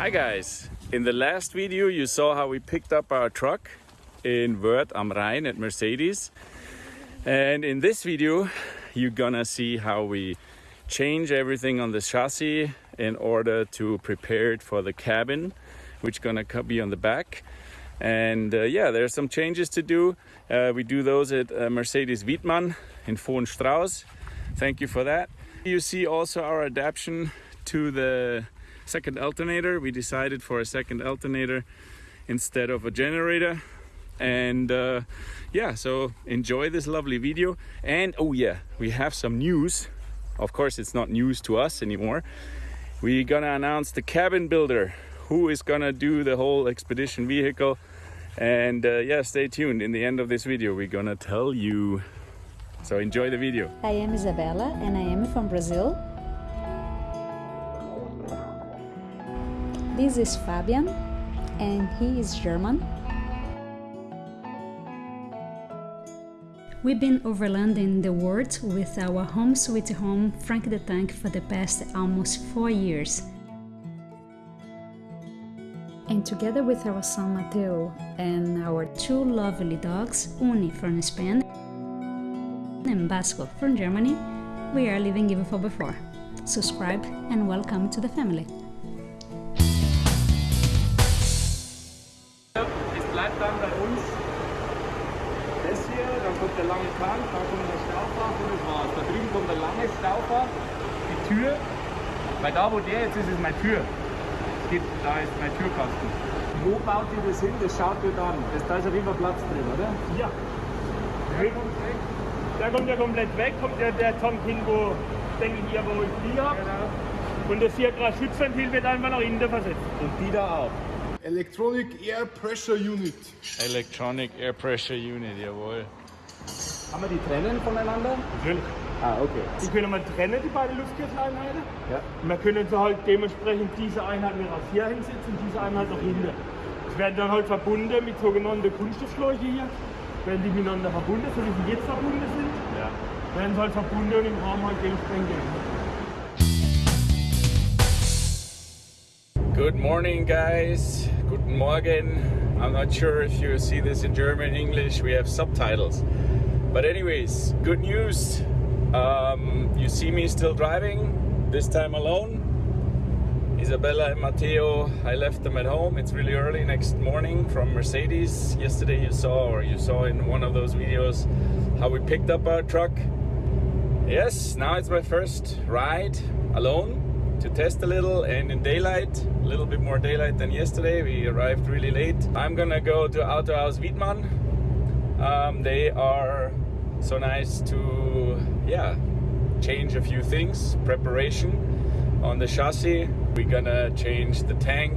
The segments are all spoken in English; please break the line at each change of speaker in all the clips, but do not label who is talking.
Hi guys! In the last video you saw how we picked up our truck in Wörth am Rhein at Mercedes. And in this video you're gonna see how we change everything on the chassis in order to prepare it for the cabin which gonna be on the back. And uh, yeah there's some changes to do. Uh, we do those at uh, Mercedes Wiedmann in Vohenstrauss thank you for that. You see also our adaptation to the second alternator. We decided for a second alternator instead of a generator. And uh, yeah so enjoy this lovely video. And oh yeah we have some news. Of course it's not news to us anymore. We're gonna announce the cabin builder who is gonna do the whole expedition vehicle. And uh, yeah stay tuned. In the end of this video we're gonna tell you. So enjoy the video.
I am Isabella and I am from Brazil This is Fabian and he is German. We've been overlanding the world with our home sweet home Frank the Tank for the past almost four years. And together with our son Mateo and our two lovely dogs, Uni from Spain and Basco from Germany, we are living even for before. Subscribe and welcome to the family.
Kommt der lange Tank, dann kommt der Staufach und das war's. Da drüben kommt der lange Staufach, die Tür, weil da wo der jetzt ist, ist meine Tür. Geht, da ist mein Türkasten. Wo baut ihr das hin? Das schaut ihr dann. Das, da ist auf jeden Fall Platz drin, oder?
Ja. Der kommt weg. Der kommt ja komplett weg, kommt ja der Tank hin, wo, denke ich, hier, wo ich die habe. Genau. Und das 4 Grad Schutzventil wird einfach nach innen versetzt.
Und die da auch.
Electronic Air Pressure Unit.
Electronic Air Pressure Unit, jawohl.
Kann man die trennen voneinander?
Natürlich. Ah, okay.
Die können wir trennen, die beiden Luftkühleinheiten.
Ja.
Wir können sie halt dementsprechend diese Einheit mit auf hier hinsetzen und diese Einheit noch hinten. Es werden dann halt verbunden mit sogenannten Kunststoffschläuche hier. Werden die miteinander verbunden, so wie sie jetzt verbunden sind.
Ja.
Werden sie halt verbunden und im Raum halt dementsprechend geändert.
Good morning, guys. Guten Morgen. I'm not sure if you see this in German, English. We have subtitles. But anyways, good news. Um, you see me still driving, this time alone. Isabella and Matteo, I left them at home. It's really early next morning from Mercedes. Yesterday you saw, or you saw in one of those videos, how we picked up our truck. Yes, now it's my first ride alone to test a little and in daylight, a little bit more daylight than yesterday. We arrived really late. I'm gonna go to Autohaus Wiedmann. Um, they are so nice to, yeah, change a few things. Preparation on the chassis. We're gonna change the tank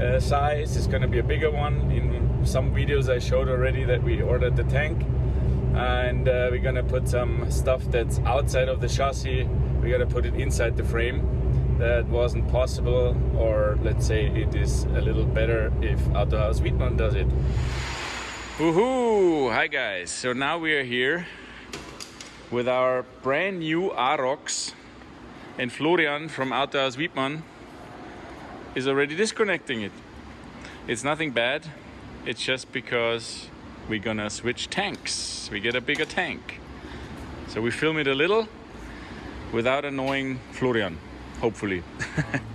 uh, size. It's gonna be a bigger one. In some videos I showed already that we ordered the tank and uh, we're gonna put some stuff that's outside of the chassis. We're gonna put it inside the frame that wasn't possible or let's say it is a little better if Autohaus Wiedmann does it. Woohoo! Hi guys! So now we are here with our brand new Arocs and Florian from Autohaus Wiedmann is already disconnecting it. It's nothing bad, it's just because we're gonna switch tanks. We get a bigger tank. So we film it a little without annoying Florian hopefully.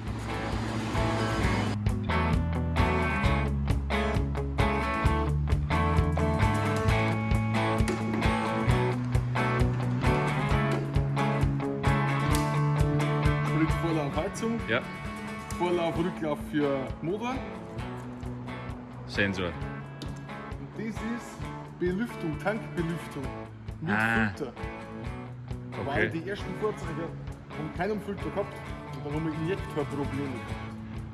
Ja.
Vorlauf Rücklauf für Motor.
Sensor.
Und das ist Belüftung, Tankbelüftung mit
Ah.
Filter.
Okay.
Weil die ersten Fahrzeuge haben keinen Filter gehabt und dann haben wir Injektorprobleme.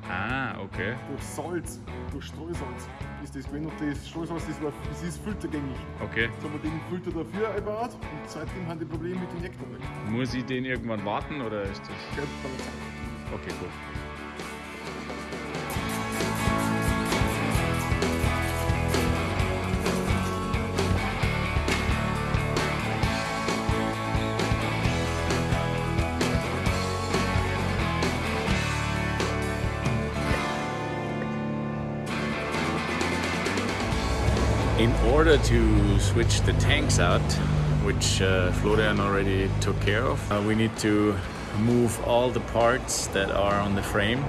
Ah, okay.
Durch Salz, durch Streusalz ist das gewesen und das Streusalz das war, das ist filtergängig.
Okay.
Jetzt haben wir den Filter dafür eingebaut und seitdem haben die Probleme mit Injektor weg.
Muss ich den irgendwann warten oder ist das?
Man sagen.
Okay, gut. Order to switch the tanks out, which uh, Florian already took care of, uh, we need to move all the parts that are on the frame.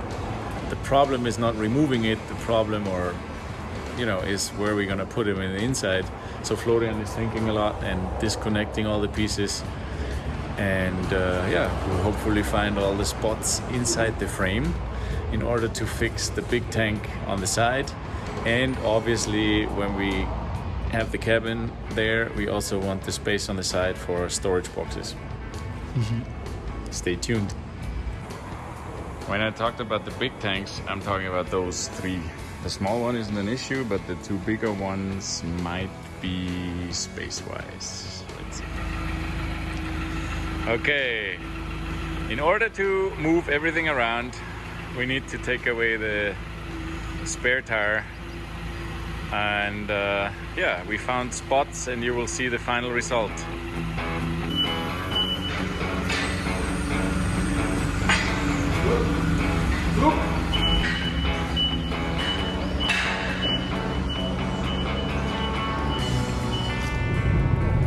The problem is not removing it, the problem or you know is where we're gonna put them in the inside. So Florian is thinking a lot and disconnecting all the pieces and uh, yeah, we'll hopefully find all the spots inside the frame in order to fix the big tank on the side and obviously when we have the cabin there we also want the space on the side for storage boxes. Mm-hmm. Stay tuned. When i talked about the big tanks i'm talking about those three. The small one isn't an issue but the two bigger ones might be space wise let's see. Okay. In order to move everything around we need to take away the spare tire and uh, yeah we found spots and you will see the final result.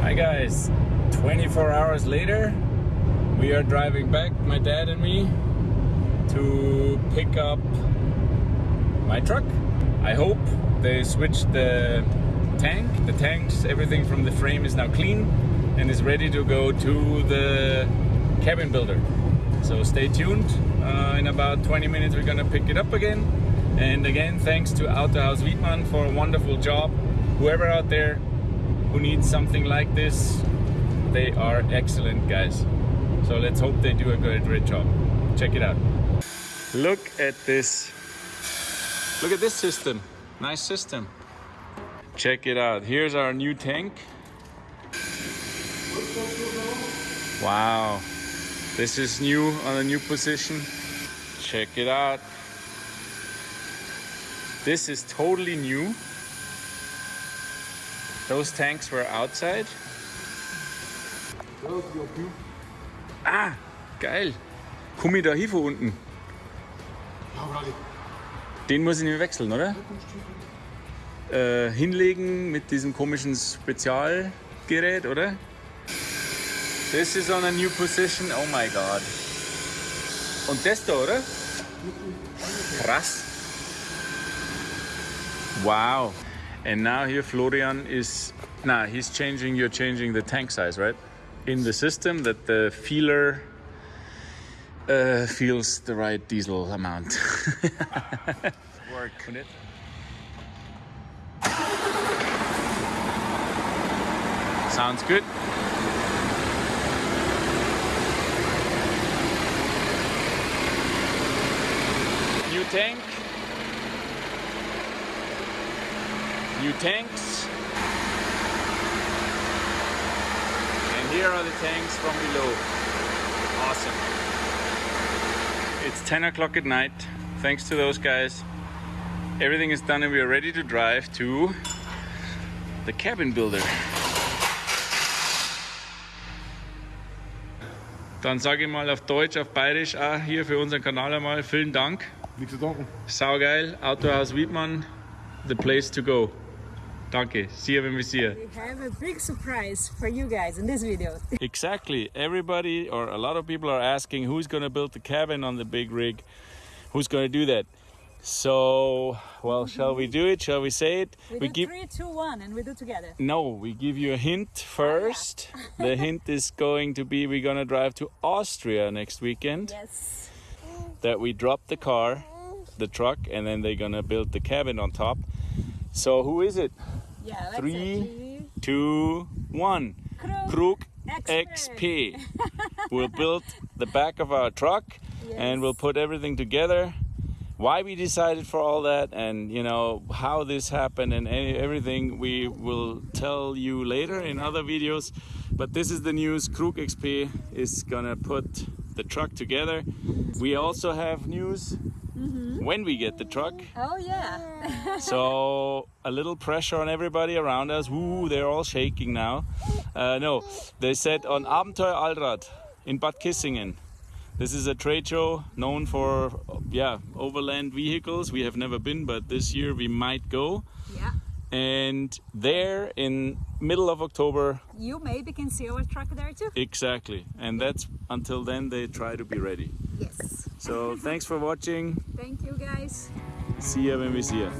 Hi guys. 24 hours later we are driving back my dad and me to pick up my truck. I hope they switched the tank. The tanks, everything from the frame is now clean and is ready to go to the cabin builder. So stay tuned. Uh, in about 20 minutes we're gonna pick it up again. And again, thanks to Autohaus Wiedmann for a wonderful job. Whoever out there who needs something like this, they are excellent guys. So let's hope they do a good, great job. Check it out. Look at this Look at this system. Nice system. Check it out. Here's our new tank. Wow. This is new on a new position. Check it out. This is totally new. Those tanks were outside. Ah, geil. Komm da von unten? Den muss ich nicht wechseln, oder? Äh, hinlegen mit diesem komischen Spezialgerät, oder? This is on a new position. Oh my god. Und das da, oder? Krass. Wow. And now here Florian is, nah, he's changing, you're changing the tank size, right? In the system that the feeler uh, feels the right diesel amount. Work. Sounds good. New tank. New tanks. And here are the tanks from below. Awesome. It's 10 o'clock at night. Thanks to those guys. Everything is done and we are ready to drive to the cabin builder. Dann sage ich mal auf Deutsch, auf Bayerisch auch hier für unseren Kanal einmal vielen Dank.
Nichts zu danken.
Saugeil, Autohaus Wiedmann, the place to go. Danke, see you when we see you.
We have a big surprise for you guys in this video.
Exactly. Everybody or a lot of people are asking who's going to build the cabin on the big rig. Who's going to do that? So, well, shall we do it? Shall we say it?
We, do three, two, one, and we do together.
No, we give you a hint oh, first. the hint is going to be we're going to drive to Austria next weekend.
Yes.
That we drop the car, the truck, and then they're going to build the cabin on top. So, who is it?
Yeah. That's
Three.
It.
Two, one.
Krug
Krug XP. we'll build the back of our truck and we'll put everything together. Why we decided for all that and you know how this happened and any, everything we will tell you later in other videos. But this is the news. Krug XP is gonna put the truck together. We also have news when we get the truck.
Oh yeah.
So a little pressure on everybody around us. Ooh, they're all shaking now. Uh, no, they said on Abenteuer Allrad in Bad Kissingen. This is a trade show known for yeah overland vehicles. We have never been, but this year we might go.
yeah.
And there in middle of October,
You maybe can see our truck there too.
exactly. And that's until then they try to be ready.
Yes.
So thanks for watching.
Thank you guys.
See you when we see ya.